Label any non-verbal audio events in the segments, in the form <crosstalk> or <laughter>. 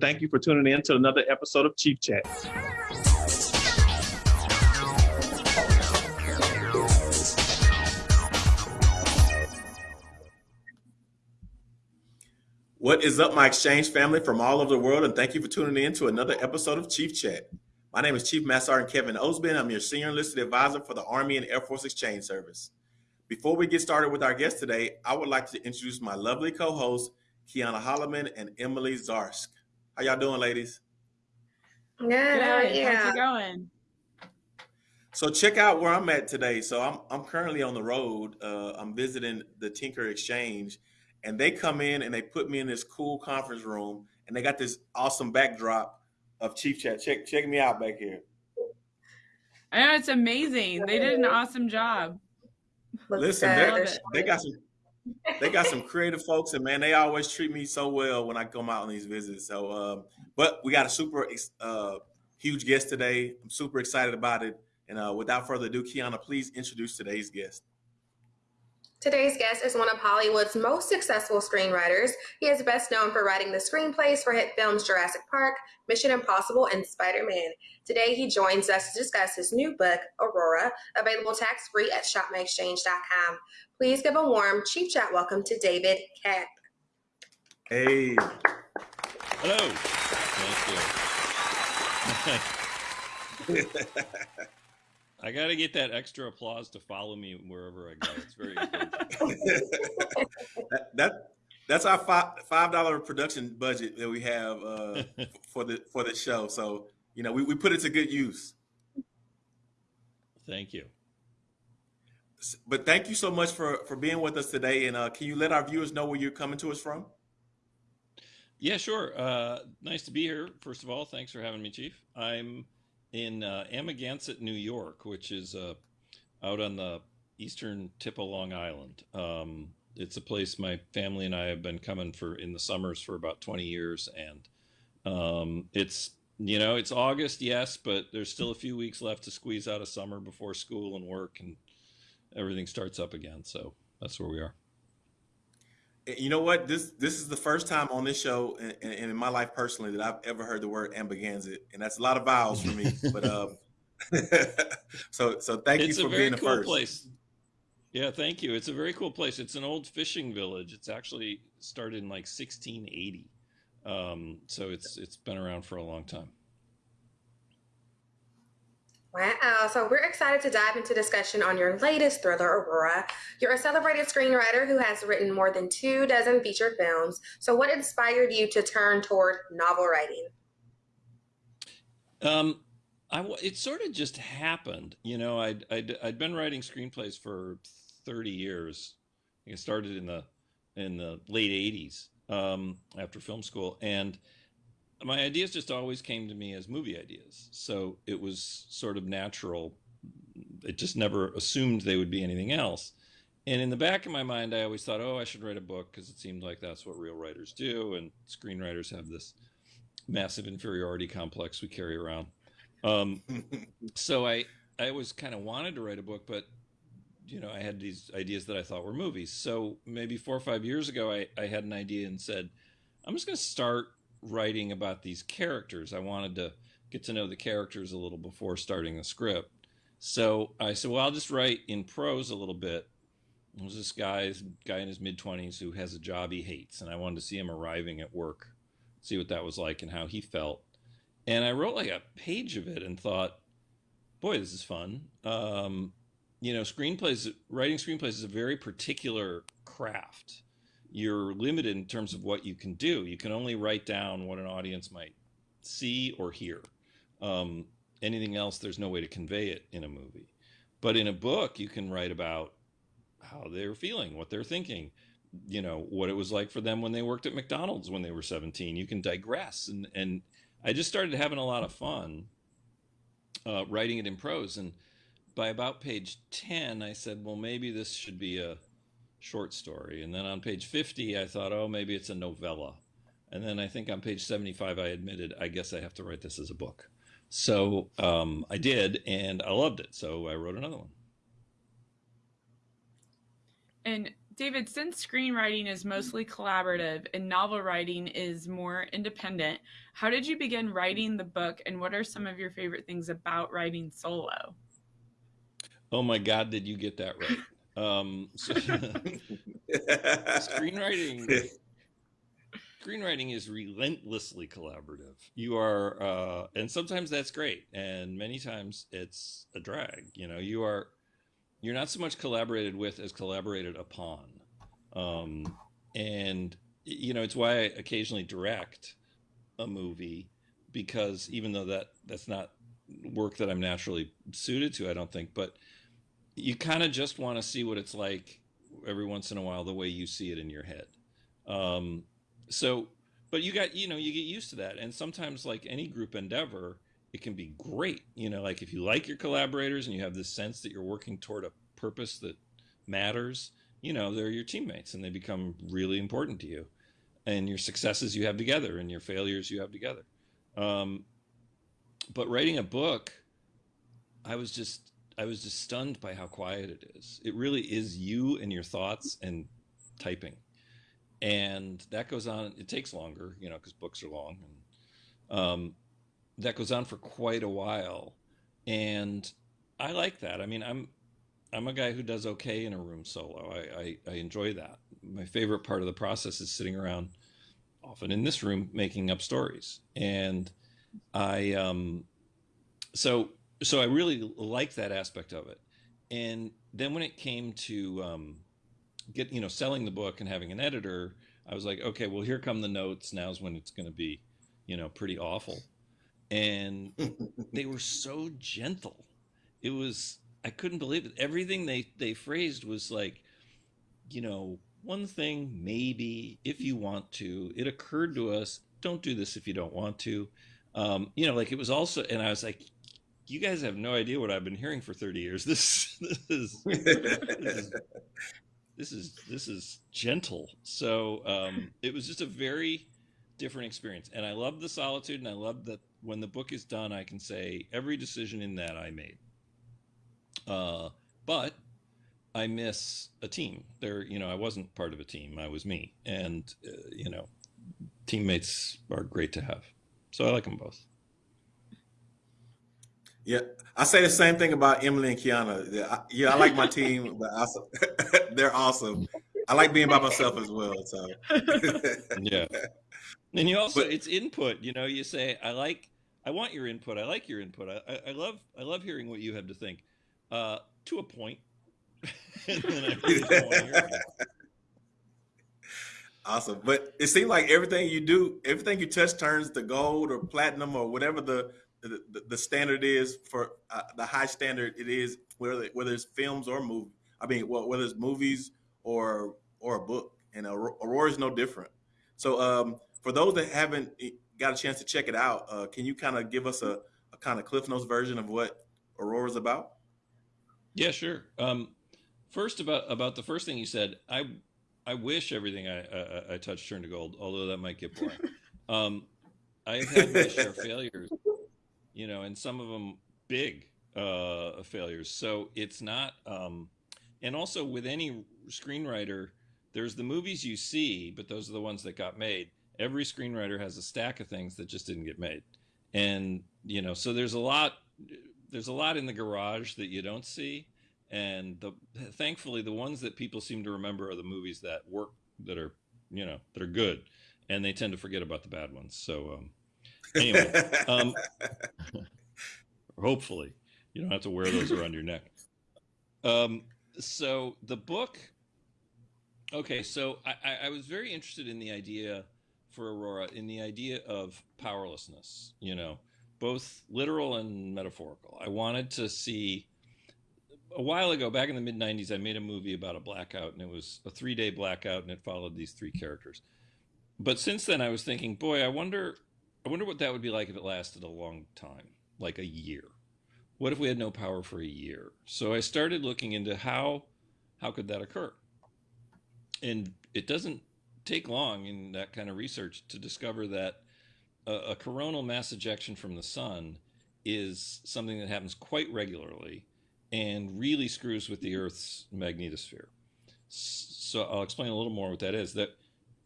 Thank you for tuning in to another episode of Chief Chat. What is up, my exchange family from all over the world, and thank you for tuning in to another episode of Chief Chat. My name is Chief Master Sergeant Kevin Osbin. I'm your senior enlisted advisor for the Army and Air Force Exchange Service. Before we get started with our guest today, I would like to introduce my lovely co-hosts, Kiana Holloman and Emily Zarsk. How y'all doing, ladies? Good. Good. How are you? How's it going? So check out where I'm at today. So I'm I'm currently on the road. Uh, I'm visiting the Tinker Exchange, and they come in and they put me in this cool conference room, and they got this awesome backdrop of Chief Chat. Check check me out back here. I know it's amazing. They did an awesome job. Listen, they got some they got some creative folks, and man, they always treat me so well when I come out on these visits. So, uh, but we got a super uh, huge guest today. I'm super excited about it. And uh, without further ado, Kiana, please introduce today's guest. Today's guest is one of Hollywood's most successful screenwriters. He is best known for writing the screenplays for hit films Jurassic Park, Mission Impossible, and Spider Man. Today, he joins us to discuss his new book, Aurora, available tax free at shopmyexchange.com. Please give a warm Chief Chat welcome to David Koepp. Hey. Hello. Thank you. <laughs> I got to get that extra applause to follow me wherever I go. It's very <laughs> that, that, that's our five five dollar production budget that we have uh, <laughs> for the for the show. So you know we, we put it to good use. Thank you but thank you so much for for being with us today. And uh, can you let our viewers know where you're coming to us from? Yeah, sure. Uh, nice to be here. First of all, thanks for having me, Chief. I'm in uh, Amagansett, New York, which is uh, out on the eastern tip of Long Island. Um, it's a place my family and I have been coming for in the summers for about 20 years, and um, it's you know it's August, yes, but there's still a few weeks left to squeeze out of summer before school and work and everything starts up again. So that's where we are. You know what? This this is the first time on this show and in, in, my life personally that I've ever heard the word Ambiganzit, and that's a lot of vowels for me. <laughs> but um, <laughs> so so thank it's you for being the cool first. Place. Yeah, thank you. It's a very cool place. It's an old fishing village. It's actually started in like 1680, um, so it's it's been around for a long time. Wow. So we're excited to dive into discussion on your latest thriller, Aurora. You're a celebrated screenwriter who has written more than two dozen feature films. So what inspired you to turn toward novel writing? Um, I, it sort of just happened. You know, I'd, I'd, I'd been writing screenplays for 30 years. I started in the, in the late 80s um, after film school. And my ideas just always came to me as movie ideas. So it was sort of natural. It just never assumed they would be anything else. And in the back of my mind, I always thought, oh, I should write a book because it seemed like that's what real writers do. And screenwriters have this massive inferiority complex we carry around. Um, <laughs> so I, I always kind of wanted to write a book, but you know, I had these ideas that I thought were movies. So maybe four or five years ago, I, I had an idea and said, I'm just going to start writing about these characters. I wanted to get to know the characters a little before starting the script. So I said, well, I'll just write in prose a little bit. There's this guy, guy in his mid 20s who has a job he hates, and I wanted to see him arriving at work, see what that was like and how he felt. And I wrote like a page of it and thought, boy, this is fun. Um, you know, screenplays, writing screenplays is a very particular craft you're limited in terms of what you can do. You can only write down what an audience might see or hear. Um, anything else, there's no way to convey it in a movie. But in a book, you can write about how they're feeling, what they're thinking, you know, what it was like for them when they worked at McDonald's when they were 17. You can digress. And, and I just started having a lot of fun uh, writing it in prose. And by about page 10, I said, well, maybe this should be a short story. And then on page 50, I thought, oh, maybe it's a novella. And then I think on page 75, I admitted, I guess I have to write this as a book. So um, I did, and I loved it. So I wrote another one. And David, since screenwriting is mostly collaborative and novel writing is more independent, how did you begin writing the book and what are some of your favorite things about writing solo? Oh my God, did you get that right? Um, so, <laughs> screenwriting screenwriting is relentlessly collaborative. You are, uh, and sometimes that's great, and many times it's a drag. You know, you are, you're not so much collaborated with as collaborated upon, um, and you know, it's why I occasionally direct a movie because even though that that's not work that I'm naturally suited to, I don't think, but you kind of just want to see what it's like every once in a while the way you see it in your head. Um, so but you got you know you get used to that and sometimes like any group endeavor it can be great you know like if you like your collaborators and you have this sense that you're working toward a purpose that matters you know they're your teammates and they become really important to you and your successes you have together and your failures you have together um, but writing a book i was just i was just stunned by how quiet it is it really is you and your thoughts and typing and that goes on. It takes longer, you know, because books are long, and um, that goes on for quite a while. And I like that. I mean, I'm I'm a guy who does okay in a room solo. I, I, I enjoy that. My favorite part of the process is sitting around, often in this room, making up stories. And I um, so so I really like that aspect of it. And then when it came to um, get you know selling the book and having an editor i was like okay well here come the notes. Now's when it's going to be you know pretty awful. And <laughs> they were so gentle. It was i couldn't believe it. Everything they they phrased was like you know one thing maybe if you want to. It occurred to us don't do this if you don't want to. Um, you know like it was also and i was like you guys have no idea what I've been hearing for 30 years. This, <laughs> this is, this is this is this is gentle. So um, it was just a very different experience, and I love the solitude, and I love that when the book is done, I can say every decision in that I made. Uh, but I miss a team. There, you know, I wasn't part of a team. I was me, and uh, you know, teammates are great to have. So I like them both. Yeah, I say the same thing about Emily and Kiana. Yeah, I, yeah, I like my team, but also, <laughs> they're awesome. I like being by myself as well. So <laughs> yeah, and you also but, it's input. You know, you say I like, I want your input. I like your input. I, I, I love, I love hearing what you have to think. Uh, to a point. <laughs> awesome, but it seems like everything you do, everything you touch turns to gold or platinum or whatever the the, the standard is for uh, the high standard it is whether whether it's films or movie. I mean, well, whether it's movies or or a book, and Aurora is no different. So, um, for those that haven't got a chance to check it out, uh, can you kind of give us a, a kind of Cliff Notes version of what Aurora is about? Yeah, sure. Um, first, about about the first thing you said, I I wish everything I I, I touch turned to gold, although that might get boring. <laughs> um, I've had my share of failures you know, and some of them big uh, failures. So it's not, um, and also with any screenwriter, there's the movies you see, but those are the ones that got made. Every screenwriter has a stack of things that just didn't get made, and you know, so there's a lot, there's a lot in the garage that you don't see, and the thankfully the ones that people seem to remember are the movies that work, that are, you know, that are good, and they tend to forget about the bad ones. So. Um, Anyway, <laughs> um, hopefully you don't have to wear those around your neck. Um, so the book. Okay, so I, I was very interested in the idea for Aurora, in the idea of powerlessness. You know, both literal and metaphorical. I wanted to see. A while ago, back in the mid '90s, I made a movie about a blackout, and it was a three-day blackout, and it followed these three characters. But since then, I was thinking, boy, I wonder I wonder what that would be like if it lasted a long time, like a year. What if we had no power for a year? So I started looking into how how could that occur? And it doesn't take long in that kind of research to discover that a, a coronal mass ejection from the sun is something that happens quite regularly and really screws with the Earth's magnetosphere. so I'll explain a little more what that is. That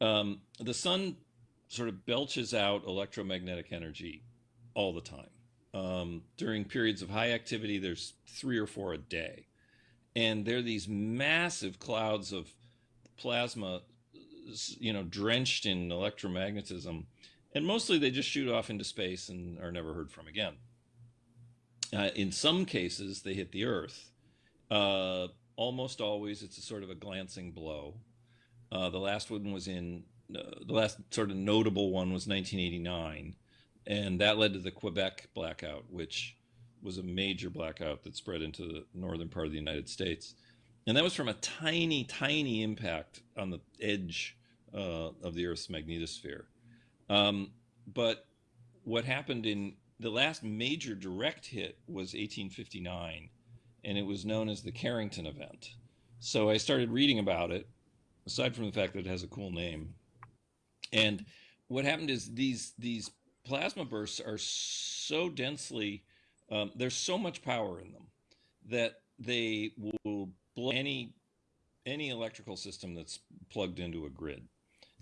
um, the sun sort of belches out electromagnetic energy all the time. Um, during periods of high activity, there's three or four a day. And there are these massive clouds of plasma, you know, drenched in electromagnetism. And mostly they just shoot off into space and are never heard from again. Uh, in some cases, they hit the Earth. Uh, almost always, it's a sort of a glancing blow. Uh, the last one was in the last sort of notable one was 1989, and that led to the Quebec blackout, which was a major blackout that spread into the northern part of the United States. And that was from a tiny, tiny impact on the edge uh, of the Earth's magnetosphere. Um, but what happened in the last major direct hit was 1859, and it was known as the Carrington event. So I started reading about it, aside from the fact that it has a cool name. And what happened is these these plasma bursts are so densely um, there's so much power in them that they will blow any any electrical system that's plugged into a grid.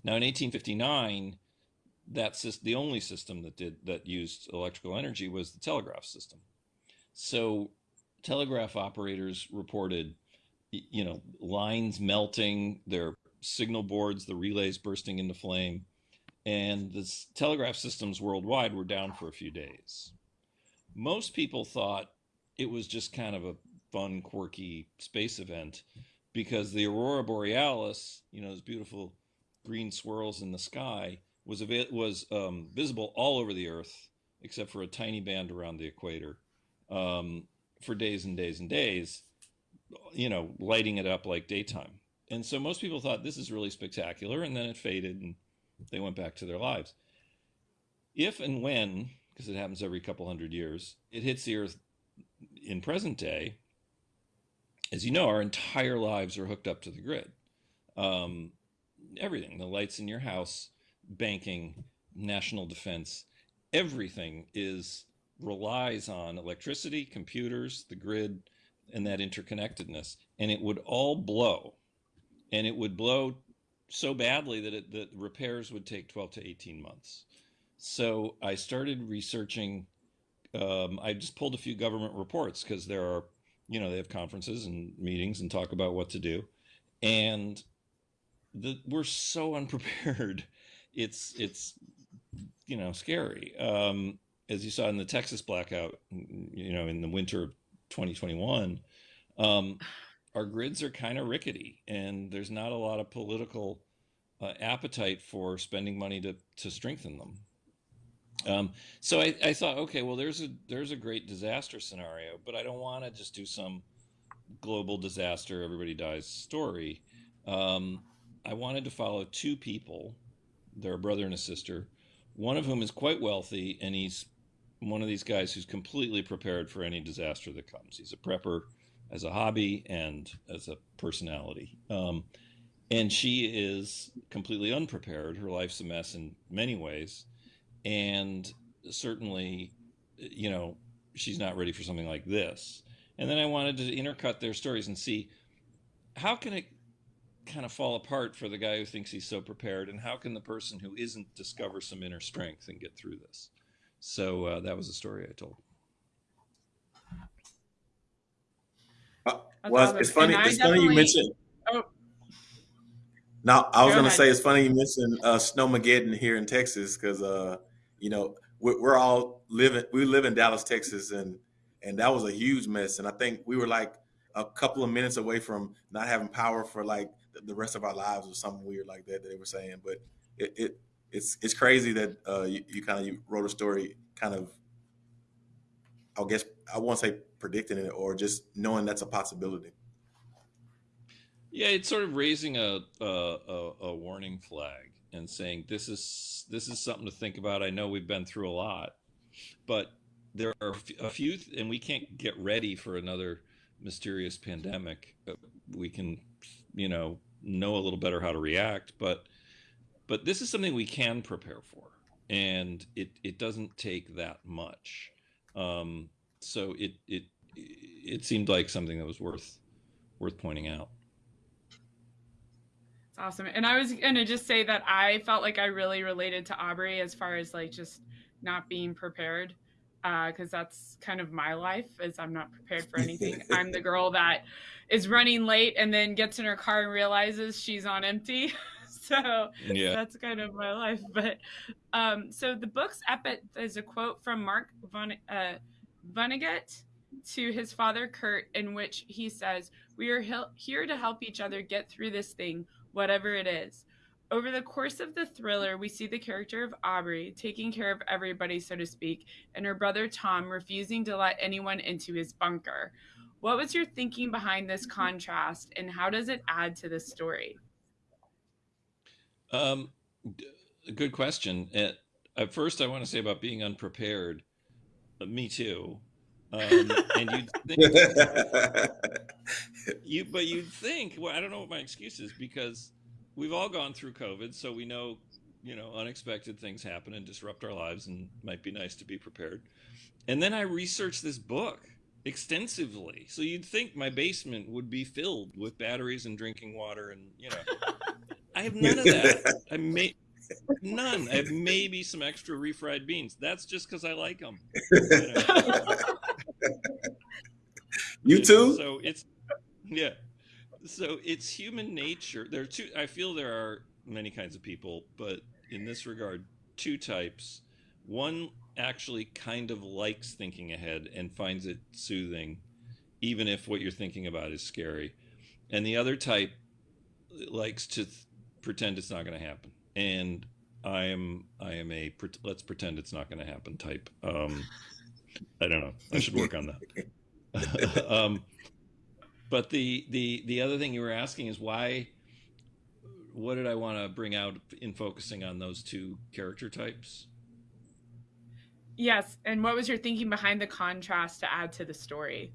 Now, in 1859, that's just the only system that did that used electrical energy was the telegraph system. So, telegraph operators reported, you know, lines melting, their signal boards, the relays bursting into flame, and the telegraph systems worldwide were down for a few days. Most people thought it was just kind of a fun, quirky space event because the aurora borealis, you know, those beautiful green swirls in the sky, was was um, visible all over the Earth except for a tiny band around the equator um, for days and days and days, you know, lighting it up like daytime. And so most people thought this is really spectacular, and then it faded and they went back to their lives. If and when, because it happens every couple hundred years, it hits the Earth in present day, as you know, our entire lives are hooked up to the grid. Um, everything, the lights in your house, banking, national defense, everything is relies on electricity, computers, the grid, and that interconnectedness. And it would all blow. And it would blow so badly that it, the repairs would take 12 to 18 months. So I started researching. Um, I just pulled a few government reports because there are you know, they have conferences and meetings and talk about what to do. And the, we're so <laughs> unprepared. It's, it's, you know, scary. Um, as you saw in the Texas blackout, you know, in the winter of 2021, um, our grids are kind of rickety and there's not a lot of political uh, appetite for spending money to, to strengthen them. Um, so I, I, thought, okay, well, there's a there's a great disaster scenario, but I don't want to just do some global disaster, everybody dies story. Um, I wanted to follow two people. They're a brother and a sister. One of whom is quite wealthy, and he's one of these guys who's completely prepared for any disaster that comes. He's a prepper as a hobby and as a personality. Um, and she is completely unprepared. Her life's a mess in many ways and certainly, you know, she's not ready for something like this. And then I wanted to intercut their stories and see how can it kind of fall apart for the guy who thinks he's so prepared, and how can the person who isn't discover some inner strength and get through this. So uh, that was the story I told. Well, it's funny. It's funny you mentioned. Oh. Now I was Go gonna ahead. say it's funny you mentioned uh, Snowmageddon here in Texas because uh, you know, we're, we're all living, we live in Dallas, Texas, and and that was a huge mess. And I think we were like a couple of minutes away from not having power for like the rest of our lives or something weird like that that they were saying. But it, it it's it's crazy that uh, you, you kind of you wrote a story kind of I guess I won't say predicting it or just knowing that's a possibility. Yeah, it's sort of raising a a, a warning flag and saying this is this is something to think about. I know we've been through a lot, but there are a few, and we can't get ready for another mysterious pandemic. Uh, we can, you know, know a little better how to react, but but this is something we can prepare for, and it it doesn't take that much. Um, so it it it seemed like something that was worth worth pointing out. It's awesome. And I was gonna just say that I felt like I really related to Aubrey as far as like just not being prepared because uh, that's kind of my life is i'm not prepared for anything <laughs> i'm the girl that is running late and then gets in her car and realizes she's on empty <laughs> <laughs> so yeah. that's kind of my life <laughs> but um, so the book's epic is a quote from mark Von, uh, vonnegut to his father kurt in which he says we are here to help each other get through this thing whatever it is over the course of the thriller, we see the character of Aubrey taking care of everybody, so to speak, and her brother Tom refusing to let anyone into his bunker. What was your thinking behind this contrast, and how does it add to the story? Um, good question. At, at first, I want to say about being unprepared. Uh, me too. Um, and you'd <laughs> think, you, but you'd think, well, I don't know what my excuse is because we've all gone through COVID, so we know, you know, unexpected things happen and disrupt our lives, and might be nice to be prepared. And then I researched this book extensively, so you'd think my basement would be filled with batteries and drinking water, and you know, I have none of <laughs> that. I may none. I have maybe some extra refried beans. That's just because I like them. You, know? <laughs> you too. So it's yeah so it's human nature. There are two. I feel there are many kinds of people, but in this regard, two types. One actually kind of likes thinking ahead and finds it soothing, even if what you're thinking about is scary. And the other type likes to pretend it's not going to happen. And I am I am a let's pretend it's not going to happen type. Um, I don't know. I should work on that. <laughs> um, but the the the other thing you were asking is why what did I want to bring out in focusing on those two character types? Yes, and what was your thinking behind the contrast to add to the story?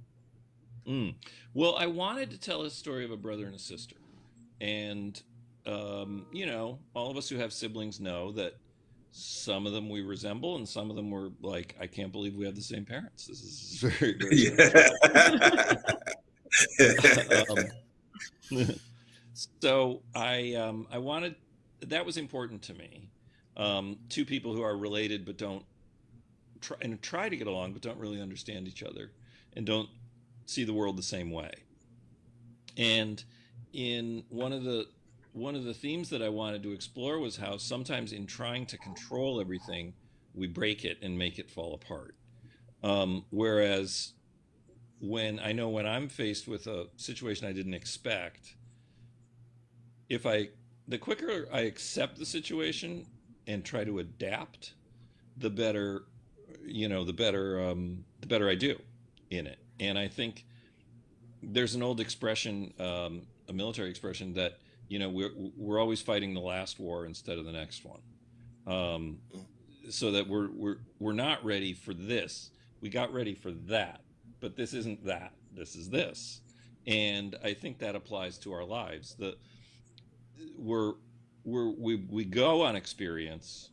Mm. Well, I wanted to tell a story of a brother and a sister, and um, you know, all of us who have siblings know that some of them we resemble, and some of them were like, "I can't believe we have the same parents." This is <laughs> very, very <laughs> um, so I um, I wanted that was important to me. Um, two people who are related but don't try and try to get along but don't really understand each other and don't see the world the same way. And in one of the one of the themes that I wanted to explore was how sometimes in trying to control everything, we break it and make it fall apart. Um, whereas when I know when I'm faced with a situation I didn't expect, if I the quicker I accept the situation and try to adapt, the better you know the better um, the better I do in it. And I think there's an old expression, um, a military expression that you know we're we're always fighting the last war instead of the next one, um, so that we're we're we're not ready for this. We got ready for that but this isn't that. This is this. And I think that applies to our lives. The we're we're we we go on experience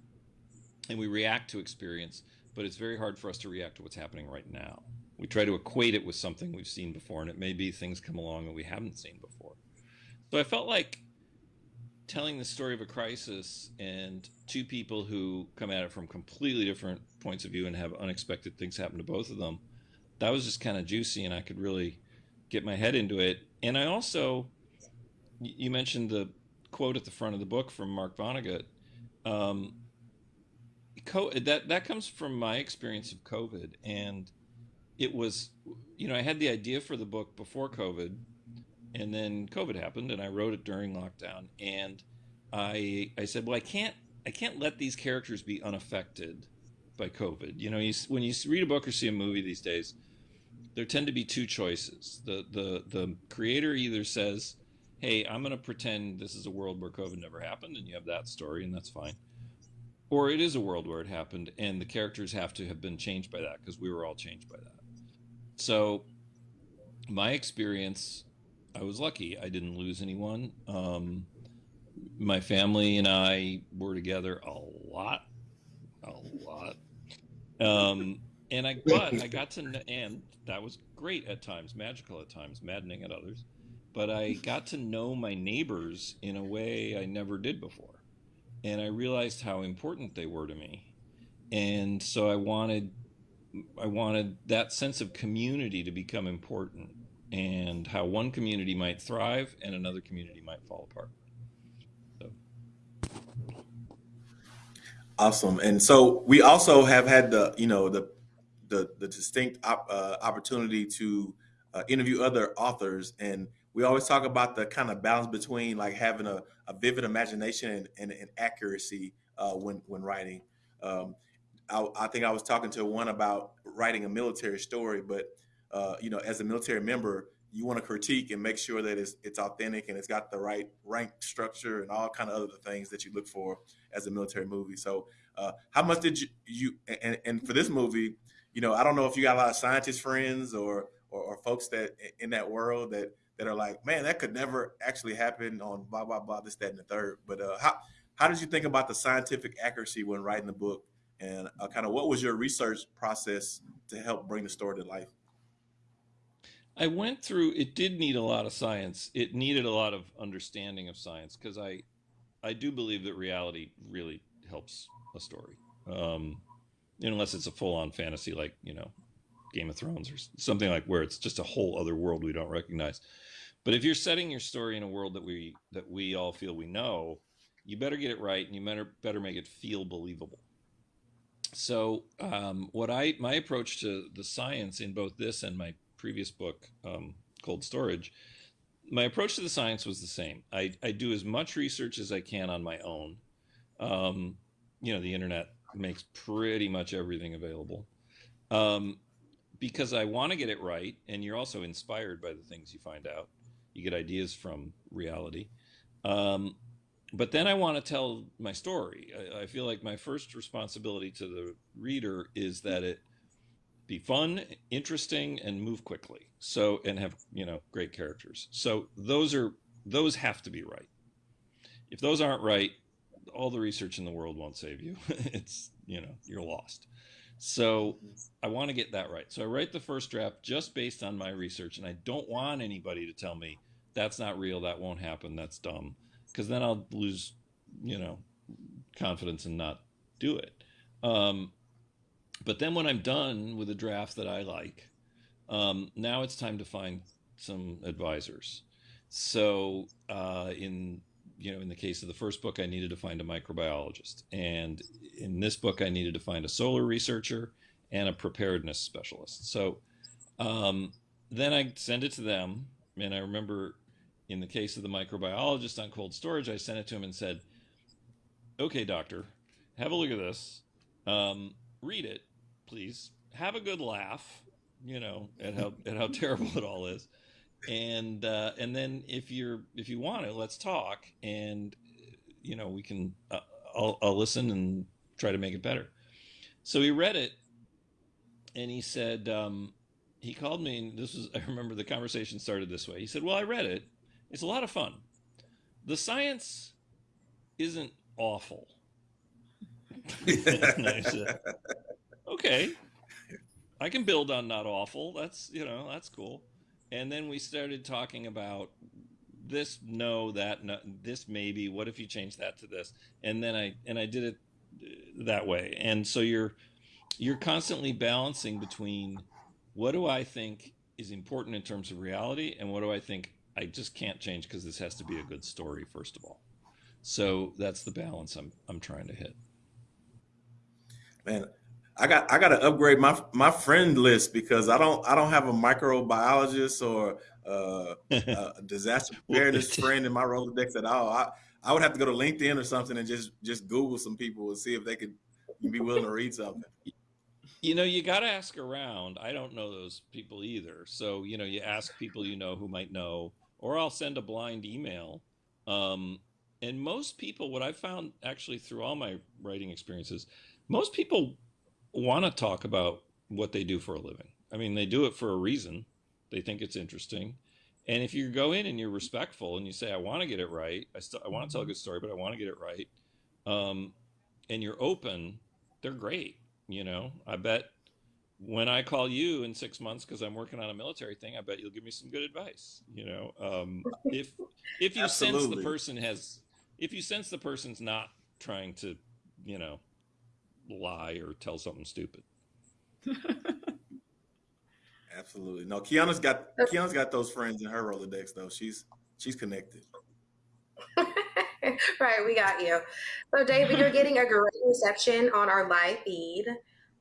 and we react to experience, but it's very hard for us to react to what's happening right now. We try to equate it with something we've seen before, and it may be things come along that we haven't seen before. So I felt like telling the story of a crisis and two people who come at it from completely different points of view and have unexpected things happen to both of them that was just kind of juicy and I could really get my head into it. And I also, you mentioned the quote at the front of the book from Mark Vonnegut. Um, that that comes from my experience of COVID, and it was, you know, I had the idea for the book before COVID, and then COVID happened, and I wrote it during lockdown, and I I said, well, I can't I can't let these characters be unaffected by COVID. You know, you, when you read a book or see a movie these days, there tend to be two choices. The the the creator either says, "Hey, I'm going to pretend this is a world where COVID never happened," and you have that story, and that's fine. Or it is a world where it happened, and the characters have to have been changed by that because we were all changed by that. So, my experience, I was lucky. I didn't lose anyone. Um, my family and I were together a lot, a lot. Um, and I but I got to and that was great at times, magical at times, maddening at others. but I got to know my neighbors in a way I never did before. And I realized how important they were to me. And so I wanted I wanted that sense of community to become important and how one community might thrive and another community might fall apart. So. Awesome. And so we also have had the, you know, the the, the distinct op, uh, opportunity to uh, interview other authors and we always talk about the kind of balance between like having a, a vivid imagination and, and, and accuracy uh, when when writing. Um, I, I, think I was talking to one about writing a military story, but uh, you know, as a military member, you want to critique and make sure that it's it's authentic and it's got the right rank structure and all kind of other things that you look for as a military movie. So, uh, how much did you you and, and for this movie, you know, I don't know if you got a lot of scientist friends or or, or folks that in that world that that are like, man, that could never actually happen on blah blah blah this that and the third. But uh, how how did you think about the scientific accuracy when writing the book, and uh, kind of what was your research process to help bring the story to life? I went through. It did need a lot of science. It needed a lot of understanding of science because I, I do believe that reality really helps a story, um, unless it's a full-on fantasy like you know Game of Thrones or something like where it's just a whole other world we don't recognize. But if you're setting your story in a world that we that we all feel we know, you better get it right and you better better make it feel believable. So um, what I my approach to the science in both this and my previous book, um, Cold Storage, my approach to the science was the same. I, I do as much research as I can on my own. Um, you know, the internet makes pretty much everything available. Um, because I want to get it right, and you're also inspired by the things you find out. You get ideas from reality. Um, but then I want to tell my story. I, I, feel like my first responsibility to the reader is that it be fun, interesting, and move quickly. So and have you know great characters. So those are those have to be right. If those aren't right, all the research in the world won't save you. <laughs> it's you know you're lost. So I want to get that right. So I write the first draft just based on my research, and I don't want anybody to tell me that's not real, that won't happen, that's dumb, because then I'll lose, you know, confidence and not do it. Um, but then when I'm done with a draft that I like, um, now it's time to find some advisors. So uh, in you know, in the case of the first book, I needed to find a microbiologist. And in this book, I needed to find a solar researcher and a preparedness specialist. So um, then I send it to them. And I remember in the case of the microbiologist on cold storage, I sent it to him and said, okay, doctor, have a look at this. Um, read it, please. Have a good laugh, you know, at how, at how <laughs> terrible it all is and uh, and then if you're if you want it, let's talk, and you know we can. Uh, I'll, I'll listen and try to make it better. So he read it, and he said um, he called me. And this was <laughs> I remember the conversation started this way. He said, "Well, I read it. It's a lot of fun. The science isn't awful." <laughs> "Okay." I can build on not awful. That's you know that's cool. And then we started talking about this no that no this maybe. What if you change that to this? And then i and i did it uh, that way. And so you're you're constantly balancing between what do i think is important in terms of reality and what do i think i just can't change because this has to be a good story first of all. So that's the balance i'm i'm trying to hit. Man I got I got to upgrade my my friend list because I don't I don't have a microbiologist or uh, <laughs> a disaster preparedness friend in my Rolodex at all. I I would have to go to LinkedIn or something and just just Google some people and see if they could be willing to <laughs> read something. You know, you got to ask around. I don't know those people either. So, you know, you ask people you know who might know, or I'll send a blind email. Um, and most people, what I found actually through all my writing experiences, most people want to talk about what they do for a living. I mean, they do it for a reason. They think it's interesting. And if you go in and you're respectful and you say, I want to get it right, I, still I want to tell a good story, but I want to get it right, um, and you're open, they're great. You know, I bet when I call you in six months because I'm working on a military thing, I bet you'll give me some good advice. You know, um, <laughs> if if you sense the person has, if you sense the person's not trying to, you know, lie or tell something stupid. <laughs> Absolutely. No, Kiana's got Kiana's got those friends in her Rolodex though. She's she's connected. <laughs> right, we got you. So, David, you're getting a great reception on our live feed.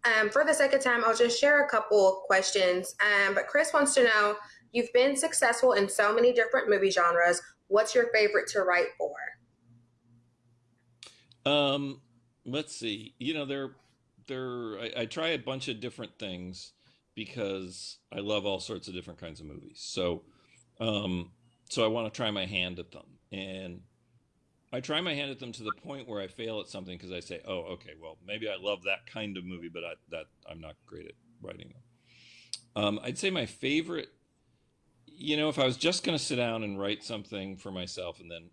Um, for the second time, I'll just share a couple questions. Um, but Chris wants to know you've been successful in so many different movie genres. What's your favorite to write for? Um, let's see. You know, there, there. I, I try a bunch of different things because I love all sorts of different kinds of movies. So, um, so I want to try my hand at them, and I try my hand at them to the point where I fail at something because I say, "Oh, okay, well, maybe I love that kind of movie, but I, that I'm not great at writing them." Um, I'd say my favorite. You know, if I was just going to sit down and write something for myself and then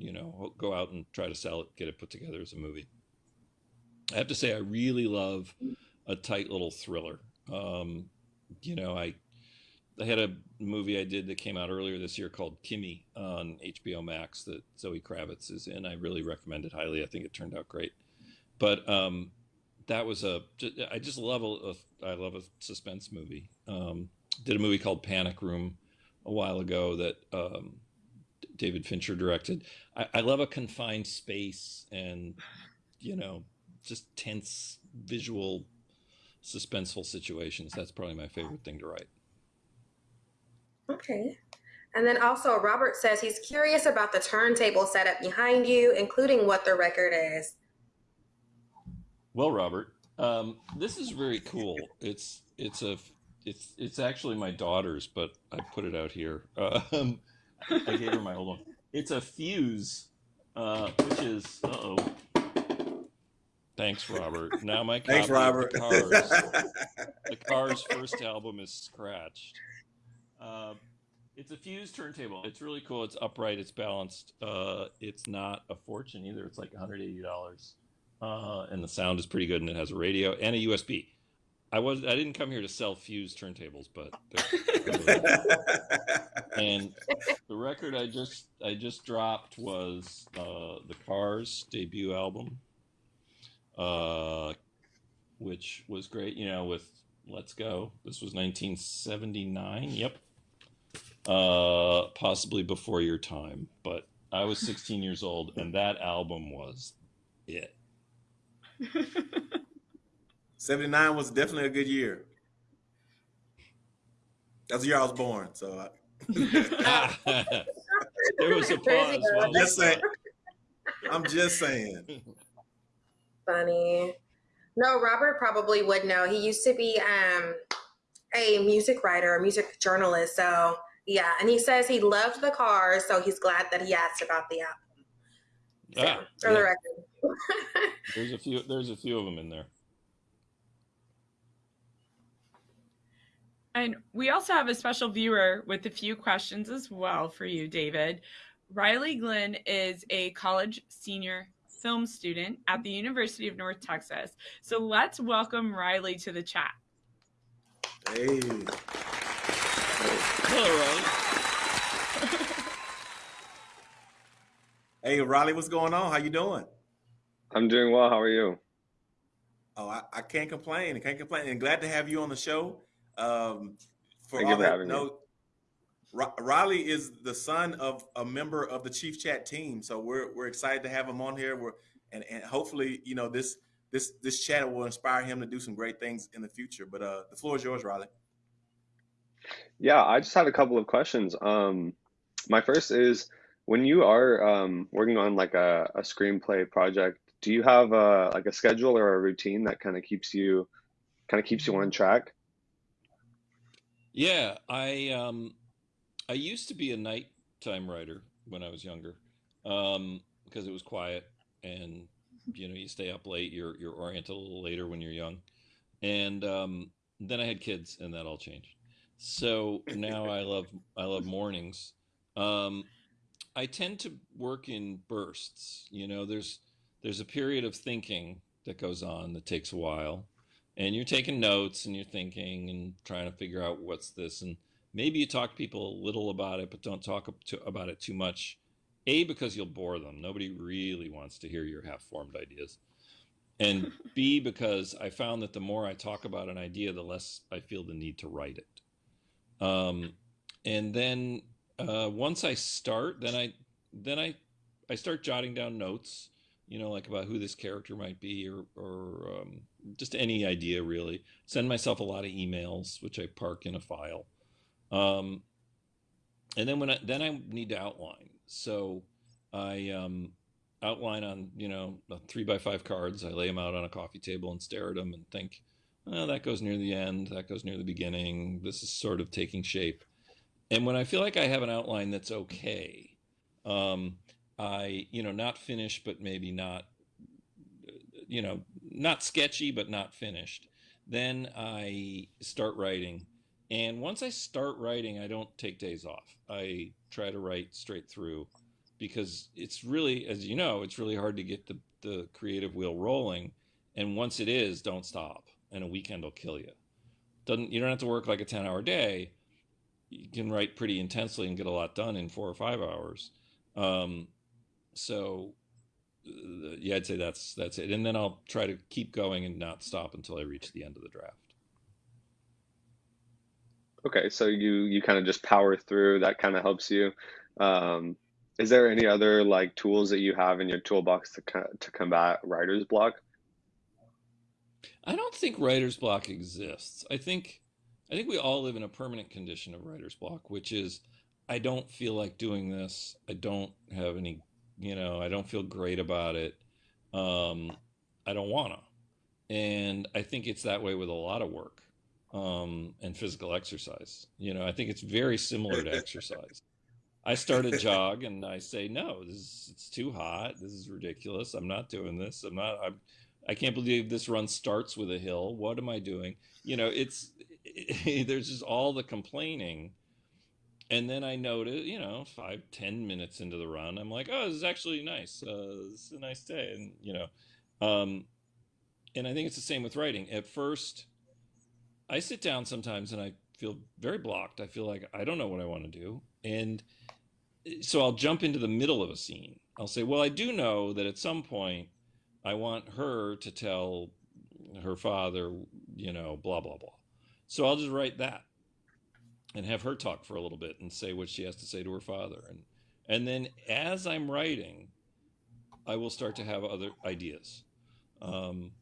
you know, go out and try to sell it, get it put together as a movie. I have to say, I really love a tight little thriller. Um, you know, I I had a movie I did that came out earlier this year called Kimi on HBO Max that Zoe Kravitz is in. I really recommend it highly. I think it turned out great. But um, that was a I just love a, a I love a suspense movie. Um, did a movie called Panic Room a while ago that um, David Fincher directed. I, I love a confined space and you know just tense visual suspenseful situations. That's probably my favorite thing to write. Okay. And then also, Robert says he's curious about the turntable setup behind you, including what the record is. Well, Robert, um, this is very cool. It's it's a it's it's actually my daughter's, but I put it out here. <laughs> Um, I gave her my old one. It's a Fuse, uh, which is uh oh. Thanks, Robert. Now my <laughs> Thanks, Robert. the Cars, the <laughs> Cars first album is scratched. Uh, it's a Fuse turntable. It's really cool. It's upright. It's balanced. Uh, it's not a fortune either. It's like $180, uh, and the sound is pretty good. And it has a radio and a USB. I was I didn't come here to sell Fuse turntables, but <laughs> and the record I just I just dropped was uh, the Cars debut album, uh, which was great. You know, with Let's Go. This was 1979. Yep. Uh, possibly before your time, but I was 16 years old, and that album was it. <laughs> 79 was definitely a good year. That's the year I was born. So I, <laughs> there was a pause. go. while just you saying. I'm just saying. Funny. No, Robert probably would know. He used to be um, a music writer, a music journalist. So, yeah. And he says he loved the cars. So he's glad that he asked about the album. So, Ah, for the record. <laughs> There's a few. There's a few of them in there. And we also have a special viewer with a few questions as well for you, David. Riley Glenn is a college senior film student at the University of North Texas. So let's welcome Riley to the chat. Hey. Hello, Riley. <laughs> Hey, Riley, what's going on? How you doing? I'm doing well. How are you? Oh, I, I can't complain. I can't complain. And glad to have you on the show. Um, for Thank you all for that having me. Know, Ri- Riley is the son of a member of the Chief Chat team, so we're we're excited to have him on here. We're and, and hopefully, you know, this this this chat will inspire him to do some great things in the future. But uh, the floor is yours, Riley. Yeah, I just had a couple of questions. Um, my first is when you are um, working on like a, a screenplay project, do you have a, like a schedule or a routine that kind of keeps you kind of keeps you on track? Yeah, I um, I used to be a nighttime writer when I was younger, um, because it was quiet and you know you stay up late. You're you're oriented a little later when you're young, and um, then I had kids and that all changed. So now I love I love mornings. Um, I tend to work in bursts. You know, there's there's a period of thinking that goes on that takes a while, and you're taking notes and you're thinking and trying to figure out what's this and maybe you talk to people a little about it but don't talk to, about it too much a because you'll bore them nobody really wants to hear your half-formed ideas and b because i found that the more i talk about an idea the less i feel the need to write it um, and then uh, once i start then i then i i start jotting down notes you know, like about who this character might be or, or um, just any idea really. Send myself a lot of emails, which I park in a file. Um, and then when I, then I need to outline. So I um, outline on, you know, three by five cards. I lay them out on a coffee table and stare at them and think, oh, that goes near the end. That goes near the beginning. This is sort of taking shape. And when I feel like I have an outline that's okay, um, I, you know, not finished, but maybe not, you know, not sketchy, but not finished. Then I start writing. And once I start writing, I don't take days off. I try to write straight through because it's really, as you know, it's really hard to get the, the creative wheel rolling. And once it is, don't stop. And a weekend will kill you. Doesn't you don't have to work like a 10 hour day. You can write pretty intensely and get a lot done in four or five hours. Um, so uh, yeah, I'd say that's that's it. And then I'll try to keep going and not stop until I reach the end of the draft. Okay, so you you kind of just power through. That kind of helps you. Um, is there any other like tools that you have in your toolbox to to combat writer's block? I don't think writer's block exists. I think I think we all live in a permanent condition of writer's block, which is I don't feel like doing this. I don't have any you know, I don't feel great about it. Um, I don't wanna. And I think it's that way with a lot of work um, and physical exercise. You know, I think it's very similar to <laughs> exercise. I start a jog and I say, no, this is, it's too hot. This is ridiculous. I'm not doing this. I'm not, I'm, I can't believe this run starts with a hill. What am I doing? You know, it's, it, <laughs> there's just all the complaining and then I noted, you know, five, ten minutes into the run, I'm like, oh, this is actually nice. Uh, this is a nice day, and you know, um, and I think it's the same with writing. At first, I sit down sometimes and I feel very blocked. I feel like I don't know what I want to do, and so I'll jump into the middle of a scene. I'll say, well, I do know that at some point, I want her to tell her father, you know, blah blah blah. So I'll just write that and have her talk for a little bit and say what she has to say to her father and and then as i'm writing i will start to have other ideas um,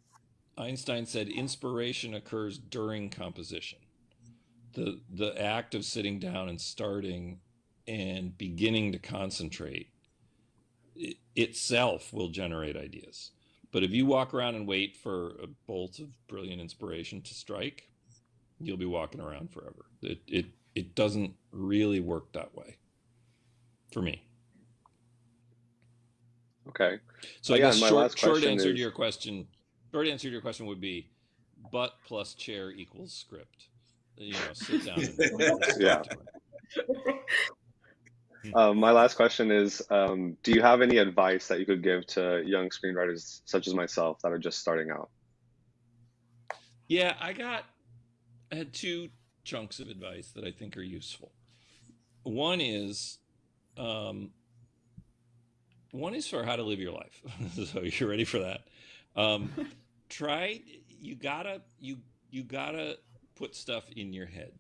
einstein said inspiration occurs during composition the the act of sitting down and starting and beginning to concentrate it, itself will generate ideas but if you walk around and wait for a bolt of brilliant inspiration to strike you'll be walking around forever it, it it doesn't really work that way for me. Okay. So I guess short, short answer is... to your question, short answer to your question would be butt plus chair equals script. You know, sit down. And <laughs> yeah. <laughs> Um, my last question is, um, do you have any advice that you could give to young screenwriters such as myself that are just starting out? Yeah, I got, I had two chunks of advice that I think are useful. One is, um, one is for how to live your life. <laughs> so you're ready for that. Um, try. You gotta you you gotta put stuff in your head.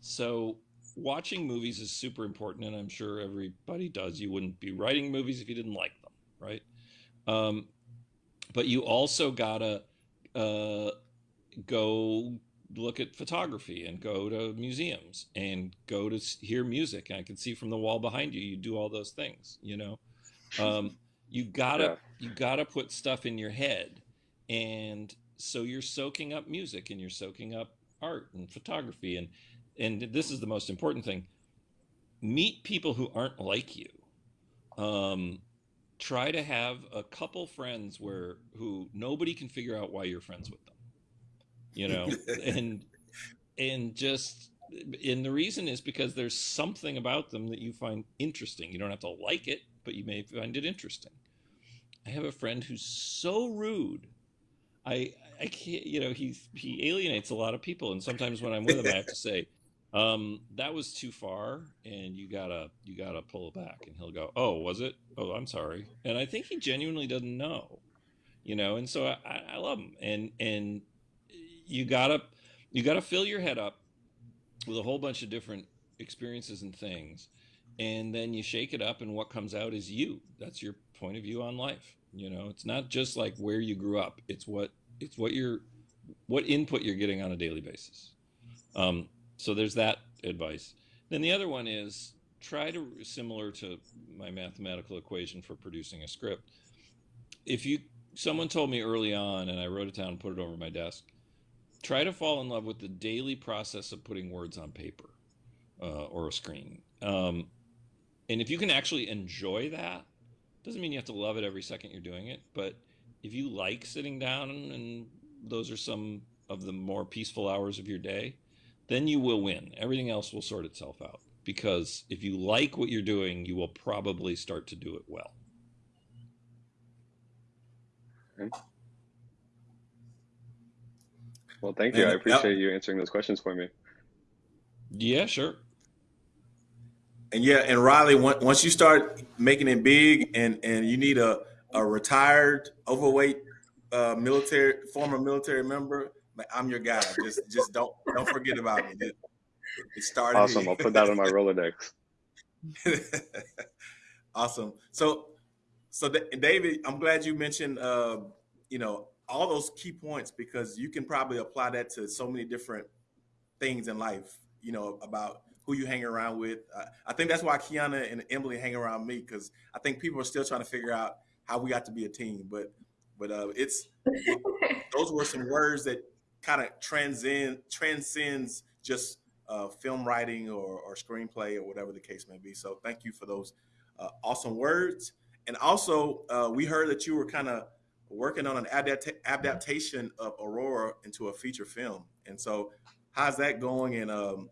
So watching movies is super important, and I'm sure everybody does. You wouldn't be writing movies if you didn't like them, right? Um, but you also gotta uh, go look at photography and go to museums and go to hear music. I can see from the wall behind you, you do all those things, you know? Um, you gotta, yeah. you gotta put stuff in your head. And so you're soaking up music and you're soaking up art and photography. And, and this is the most important thing. Meet people who aren't like you. Um, try to have a couple friends where who nobody can figure out why you're friends with them you know, <laughs> and and just and the reason is because there's something about them that you find interesting. You don't have to like it, but you may find it interesting. I have a friend who's so rude. I I can't. You know, he he alienates a lot of people, and sometimes when I'm with him, I have to say. <laughs> Um, that was too far, and you gotta you gotta pull back. And he'll go, "Oh, was it? Oh, I'm sorry." And I think he genuinely doesn't know, you know. And so I, I love him, and and you gotta you gotta fill your head up with a whole bunch of different experiences and things, and then you shake it up, and what comes out is you. That's your point of view on life. You know, it's not just like where you grew up. It's what it's what you're what input you're getting on a daily basis. Um, so there's that advice. Then the other one is try to similar to my mathematical equation for producing a script. If you someone told me early on and I wrote it down and put it over my desk, try to fall in love with the daily process of putting words on paper uh, or a screen. Um, and if you can actually enjoy that, doesn't mean you have to love it every second you're doing it, but if you like sitting down and those are some of the more peaceful hours of your day, then you will win. Everything else will sort itself out. Because if you like what you're doing, you will probably start to do it well. Okay. Well, thank you. I appreciate you answering those questions for me. Yeah, sure. And yeah, and Riley, once you start making it big, and and you need a a retired overweight uh, military former military member, I'm your guy. Just just don't don't forget about me. It, it started. Awesome. Here. I'll put that on my Rolodex. <laughs> awesome. So so David, I'm glad you mentioned uh, you know all those key points because you can probably apply that to so many different things in life. You know about who you hang around with. Uh, I think that's why Kiana and Emily hang around me because I think people are still trying to figure out how we got to be a team. But but uh, it's <laughs> those were some words that kind of transcend transcends just uh, film writing or, or, screenplay or whatever the case may be. So thank you for those uh, awesome words. And also, uh, we heard that you were kind of working on an adapt adaptation of Aurora into a feature film. And so, how's that going? And um,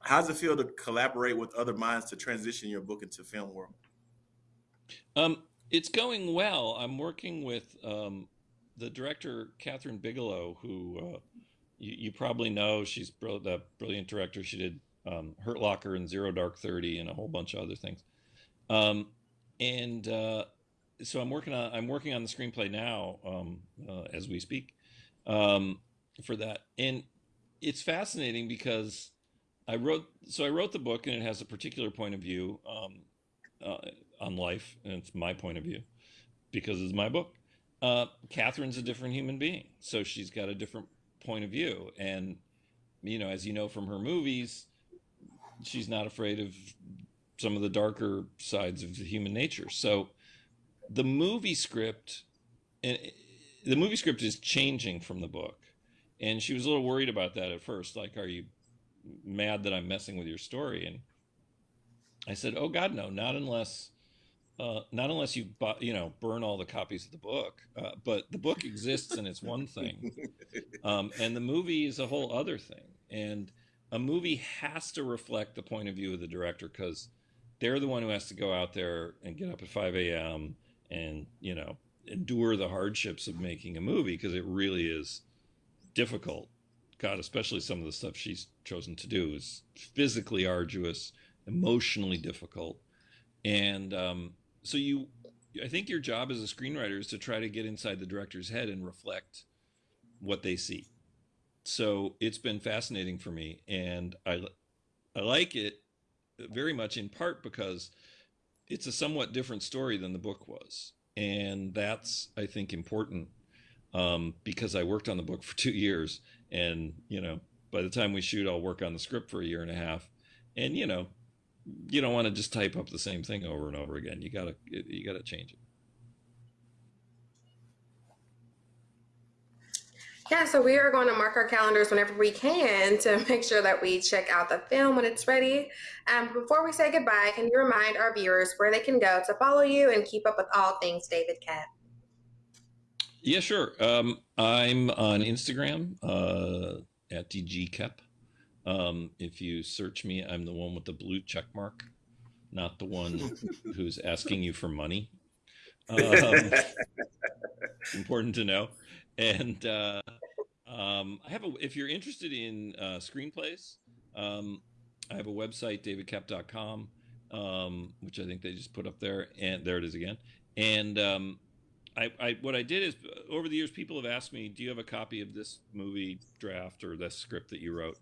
how does it feel to collaborate with other minds to transition your book into film world? Um, it's going well. I'm working with um, the director Kathryn Bigelow, who uh, you, you, probably know. She's br- the brilliant director. She did um, Hurt Locker and Zero Dark Thirty and a whole bunch of other things. Um, and uh, so I'm working on I'm working on the screenplay now um, uh, as we speak um, for that. And it's fascinating because I wrote so I wrote the book and it has a particular point of view um, uh, on life, and it's my point of view because it's my book. Uh, Kathryn's a different human being, so she's got a different point of view, and you know, as you know from her movies, she's not afraid of some of the darker sides of human nature. So, the movie script, and the movie script is changing from the book, and she was a little worried about that at first. Like, are you mad that I'm messing with your story? And I said, "Oh God, no! Not unless." Uh, not unless you you know burn all the copies of the book uh, but the book exists and it's one thing <laughs> um, and the movie is a whole other thing and a movie has to reflect the point of view of the director because they're the one who has to go out there and get up at 5 a.m and you know endure the hardships of making a movie because it really is difficult god especially some of the stuff she's chosen to do is physically arduous emotionally difficult. And um, so you i think your job as a screenwriter is to try to get inside the director's head and reflect what they see. So it's been fascinating for me and i i like it very much in part because it's a somewhat different story than the book was. And that's i think important um, because i worked on the book <laughs> for two years and you know by the time we shoot i'll work on the script for a year and a half and you know you don't want to just type up the same thing over and over again. You gotta you gotta change it. Yeah, so we are going to mark our calendars whenever we can to <laughs> make sure that we check out the film when it's ready. Um, before we say goodbye, can you remind our viewers where they can go to follow you and keep up with all things David Koepp? Yeah, sure. Um, I'm on Instagram uh, at DG Koepp. Um, if you search me, I'm the one with the blue check mark, not the one <laughs> who's asking you for money. Um, <laughs> important to know. and uh, um, I have a. If you're interested in uh, screenplays, um, I have a website, davidkoepp.com, um, which I think they just put up there, and there it is again. And um, I, I, what I did is, over the years, people have asked me, "Do you have a copy of this movie draft or this script that you wrote?"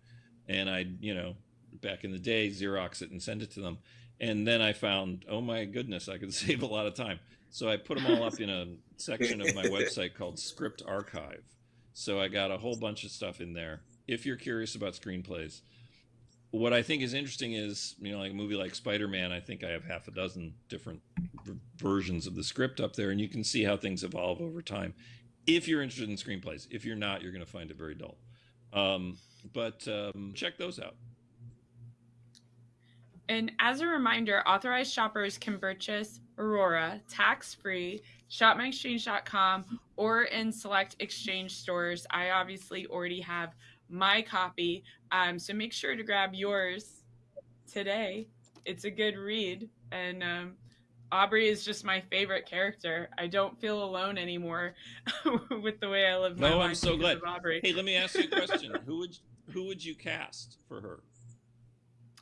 And I, you know, back in the day, Xerox it and send it to them. And then I found, oh my goodness, I could <laughs> save a lot of time. So I put them all up in a section of my <laughs> website called Script Archive. So I got a whole bunch of stuff in there. If you're curious about screenplays, what I think is interesting is, you know, like a movie like Spider Man, I think I have half a dozen different versions of the script up there, and you can see how things evolve over time. If you're interested in screenplays, if you're not, you're going to find it very dull. Um, but um, check those out. And as a reminder, authorized shoppers can purchase Aurora tax free, shopmyexchange.com, or in select exchange stores. I obviously already have my copy, um, so make sure to grab yours today. It's a good read, and um, Aubrey is just my favorite character. I don't feel alone anymore <laughs> with the way I live my no, life. No, I'm so glad. Aubrey. Hey, let me ask you a question. <laughs> who would who would you cast for her?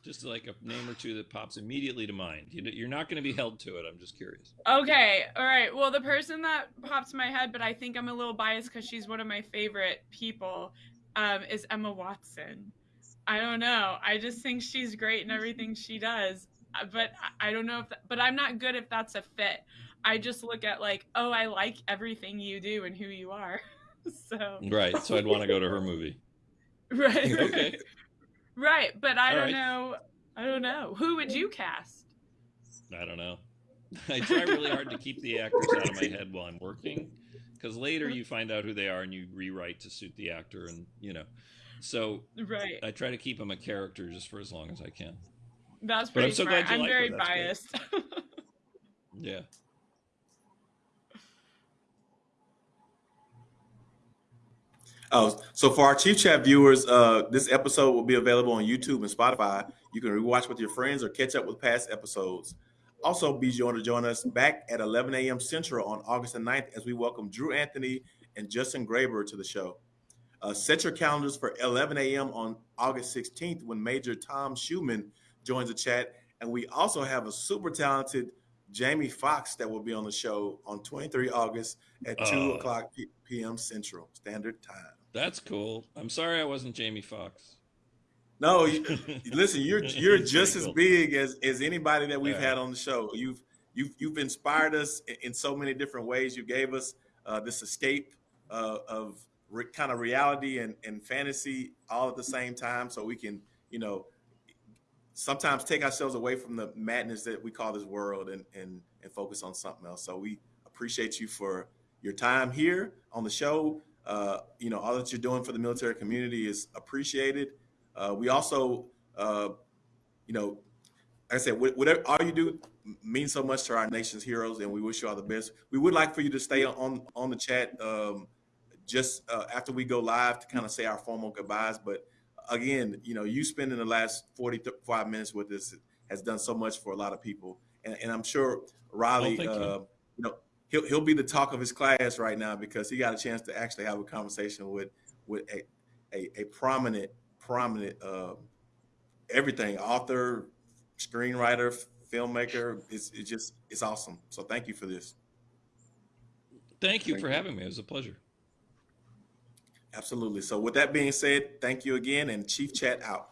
Just like a name or two that pops immediately to mind. You're not going to be held to it. I'm just curious. Okay. All right. Well, the person that pops in my head, but I think I'm a little biased because she's one of my favorite people, um, is Emma Watson. I don't know. I just think she's great in everything she does. Uh, but I don't know if, that, but I'm not good if that's a fit. I just look at like, oh, I like everything you do and who you are. <laughs> so right. So I'd want to go to her movie. <laughs> Right. <laughs> okay. Right, but I All don't right. know. I don't know. Who would you cast? I don't know. I try really hard to keep the actors out of my head while I'm working, because later you find out who they are and you rewrite to suit the actor, and you know. So Right. I try to keep him a character just for as long as I can. That's But I'm so smart. glad you I'm like her. very biased. <laughs> Yeah. Oh, so for our Chief Chat viewers, uh, this episode will be available on YouTube and Spotify. You can rewatch with your friends or catch up with past episodes. Also, be sure to join us back at 11 a.m. Central on August the 9th as we welcome Drew Anthony and Justin Graber to the show. Uh, set your calendars for 11 a.m. on August 16th when Major Tom Schumann joins the chat. And we also have a super talented Jamie Foxx that will be on the show on 23 August at 2 Oh. o'clock p.m. Central Standard Time. That's cool. I'm sorry I wasn't Jamie Foxx. No, you, <laughs> listen, you're you're just as big as as anybody that we've had on the show. You've you've you've inspired us in, in so many different ways. You gave us uh, this escape uh, of re- kind of reality and and fantasy all at the same time, so we can you know sometimes take ourselves away from the madness that we call this world and and and focus on something else. So we appreciate you for your time here on the show. Uh, you know, all that you're doing for the military community is appreciated. Uh, we also, uh, you know, like I said, whatever all you do means so much to our nation's heroes, and we wish you all the best. We would like for you to stay on on the chat um, just uh, after we go live to kind of say our formal goodbyes. But again, you know, you spending the last 45 minutes with us has done so much for a lot of people, and, and I'm sure Riley, Oh, thank you. uh, you know, he'll he'll be the talk of his class right now because he got a chance to actually have a conversation with with a a, a prominent prominent uh, everything author, screenwriter, filmmaker. It's it's just it's awesome. So thank you for this. Thank you Thank for you. having me. It was a pleasure. Absolutely. So with that being said, thank you again, and Chief Chat out.